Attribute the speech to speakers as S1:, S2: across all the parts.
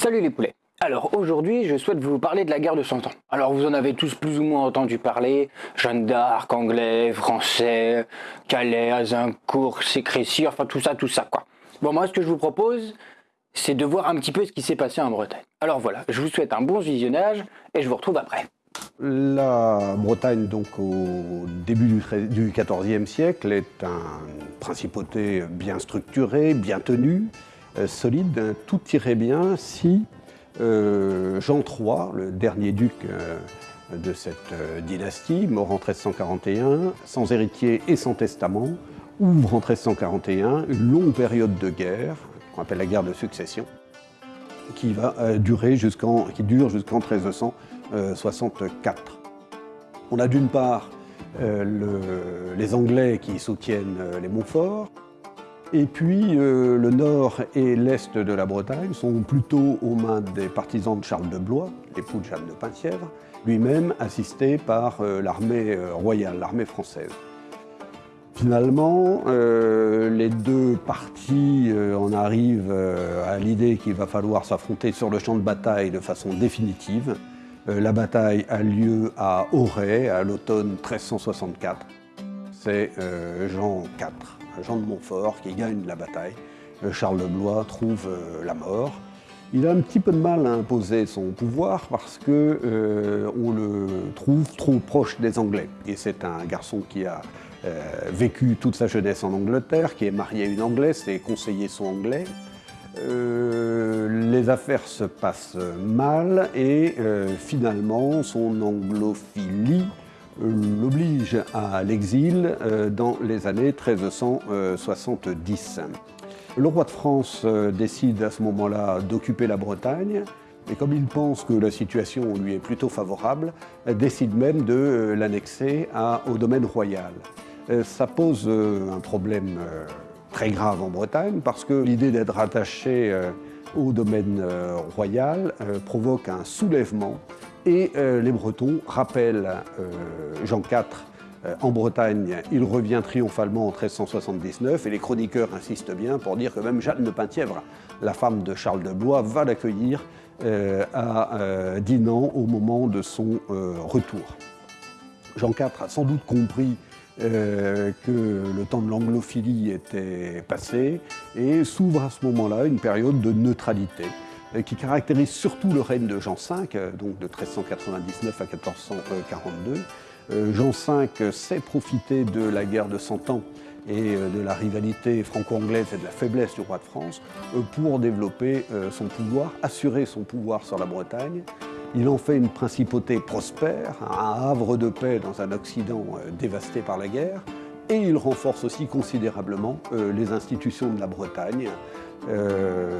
S1: Salut les poulets alors aujourd'hui, je souhaite vous parler de la guerre de Cent Ans. Alors vous en avez tous plus ou moins entendu parler, Jeanne d'Arc, anglais, français, Calais, Azincourt, Sécrécy, enfin tout ça, tout ça quoi. Bon moi ce que je vous propose, c'est de voir un petit peu ce qui s'est passé en Bretagne. Alors voilà, je vous souhaite un bon visionnage et je vous retrouve après.
S2: La Bretagne, donc au début du XIVe siècle, est une principauté bien structurée, bien tenue, solide. Tout irait bien si euh, Jean III, le dernier duc euh, de cette dynastie, mort en 1341, sans héritier et sans testament, ouvre en 1341 une longue période de guerre, qu'on appelle la guerre de succession, qui, va, durer qui dure jusqu'en 1364. On a d'une part les Anglais qui soutiennent les Montfort, et puis euh, le nord et l'est de la Bretagne sont plutôt aux mains des partisans de Charles de Blois, l'époux de Jeanne de Penthièvre, lui-même assisté par euh, l'armée euh, royale, l'armée française. Finalement, les deux parties en arrivent à l'idée qu'il va falloir s'affronter sur le champ de bataille de façon définitive. la bataille a lieu à Auray, à l'automne 1364. C'est Jean IV Jean de Montfort, qui gagne la bataille. Euh, Charles de Blois trouve euh, la mort. Il a un petit peu de mal à imposer son pouvoir parce qu'on euh, le trouve trop proche des Anglais. Et c'est un garçon qui a vécu toute sa jeunesse en Angleterre, qui est marié à une Anglaise, et conseillers sont anglais. les affaires se passent mal et finalement son anglophilie l'oblige à l'exil euh, dans les années 1370. Le roi de France euh, décide à ce moment-là d'occuper la Bretagne, et comme il pense que la situation lui est plutôt favorable, décide même de l'annexer au domaine royal. Euh, ça pose un problème très grave en Bretagne, parce que l'idée d'être attaché au domaine royal provoque un soulèvement et euh, les Bretons rappellent euh, Jean IV euh, en Bretagne, il revient triomphalement en 1379 et les chroniqueurs insistent bien pour dire que même Jeanne de Penthièvre, la femme de Charles de Blois, va l'accueillir à Dinan au moment de son retour. Jean IV a sans doute compris que le temps de l'anglophilie était passé et s'ouvre à ce moment-là une période de neutralité. Euh, qui caractérise surtout le règne de Jean V, euh, donc de 1399 à 1442. Euh, Jean V sait profiter de la guerre de Cent Ans et de la rivalité franco-anglaise et de la faiblesse du roi de France pour développer son pouvoir, assurer son pouvoir sur la Bretagne. Il en fait une principauté prospère, un havre de paix dans un Occident dévasté par la guerre, et il renforce aussi considérablement les institutions de la Bretagne,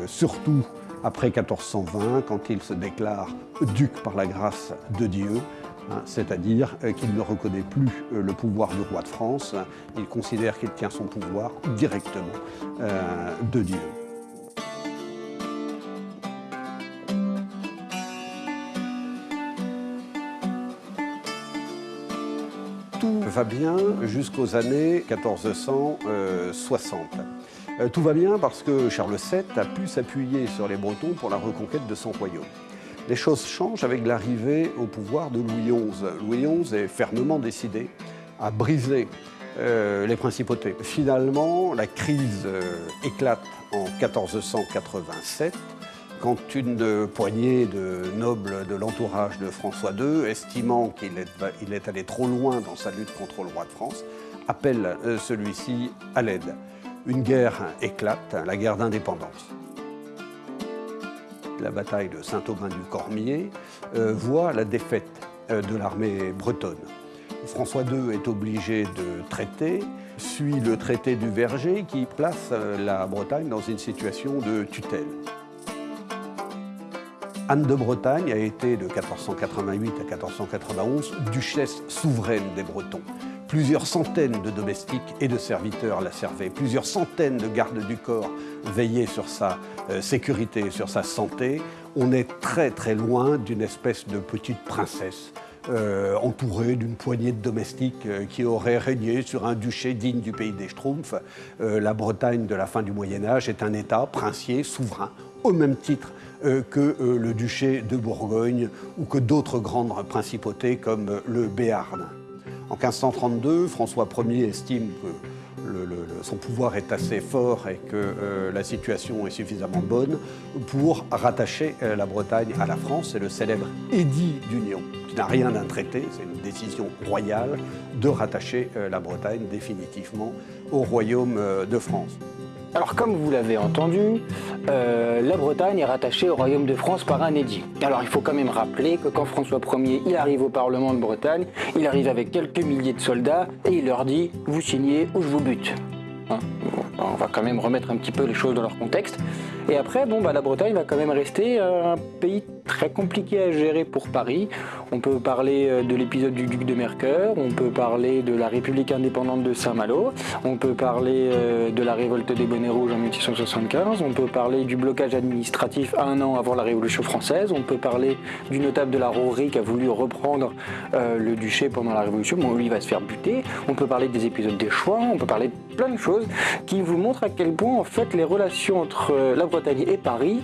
S2: surtout après 1420, quand il se déclare duc par la grâce de Dieu, hein, c'est-à-dire euh, qu'il ne reconnaît plus euh, le pouvoir du roi de France, il considère qu'il tient son pouvoir directement euh, de Dieu. Tout va bien jusqu'aux années 1460. Euh, tout va bien parce que Charles VII a pu s'appuyer sur les Bretons pour la reconquête de son royaume. Les choses changent avec l'arrivée au pouvoir de Louis XI. Louis XI est fermement décidé à briser euh, les principautés. Finalement, la crise euh, éclate en 1487 quand une poignée de nobles de l'entourage de François II, estimant qu'il est, est, allé trop loin dans sa lutte contre le roi de France, appelle celui-ci à l'aide une guerre éclate, la guerre d'indépendance. La bataille de Saint-Aubin-du-Cormier euh, voit la défaite euh, de l'armée bretonne. François II est obligé de traiter, suit le traité du Verger qui place euh, la Bretagne dans une situation de tutelle. Anne de Bretagne a été de 1488 à 1491 duchesse souveraine des Bretons. Plusieurs centaines de domestiques et de serviteurs la servaient. Plusieurs centaines de gardes du corps veillaient sur sa euh, sécurité, sur sa santé. On est très très loin d'une espèce de petite princesse euh, entourée d'une poignée de domestiques euh, qui auraient régné sur un duché digne du pays des Schtroumpfs. la Bretagne de la fin du Moyen Âge est un État princier, souverain, au même titre que le duché de Bourgogne ou que d'autres grandes principautés comme le Béarn. En 1532, François Ier estime que son pouvoir est assez fort et que la situation est suffisamment bonne pour rattacher la Bretagne à la France. C'est le célèbre édit d'union, qui n'a rien d'un traité, c'est une décision royale de rattacher la Bretagne définitivement au royaume de France.
S1: Alors comme vous l'avez entendu, euh, la Bretagne est rattachée au Royaume de France par un édit. Alors il faut quand même rappeler que quand François Ier arrive au Parlement de Bretagne, il arrive avec quelques milliers de soldats et il leur dit « vous signez ou je vous bute hein on va quand même remettre un petit peu les choses dans leur contexte. Et après, bon, bah, la Bretagne va quand même rester euh, un pays très compliqué à gérer pour Paris. On peut parler euh, de l'épisode du duc de Mercœur, on peut parler de la République indépendante de Saint-Malo, on peut parler euh, de la révolte des bonnets rouges en 1675, on peut parler du blocage administratif un an avant la Révolution française, on peut parler du notable de la Rouerie qui a voulu reprendre le duché pendant la Révolution, bon, lui va se faire buter, on peut parler des épisodes des choix, on peut parler de plein de choses qui vous montrent à quel point en fait les relations entre la Bretagne et Paris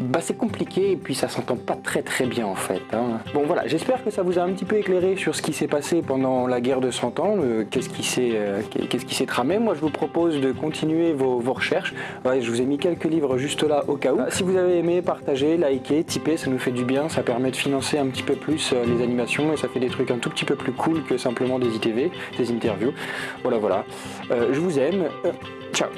S1: bah, c'est compliqué et puis ça s'entend pas très très bien en fait. Hein. Bon voilà, j'espère que ça vous a un petit peu éclairé sur ce qui s'est passé pendant la guerre de 100 ans, qu'est-ce qui s'est euh, qu'est-ce qui s'est tramé. Moi je vous propose de continuer vos, recherches. je vous ai mis quelques livres juste là au cas où. Si vous avez aimé, partagez, likez, tipez, ça nous fait du bien, ça permet de financer un petit peu plus euh, les animations et ça fait des trucs un tout petit peu plus cool que simplement des ITV, des interviews. Voilà voilà. Euh, je vous aime. ciao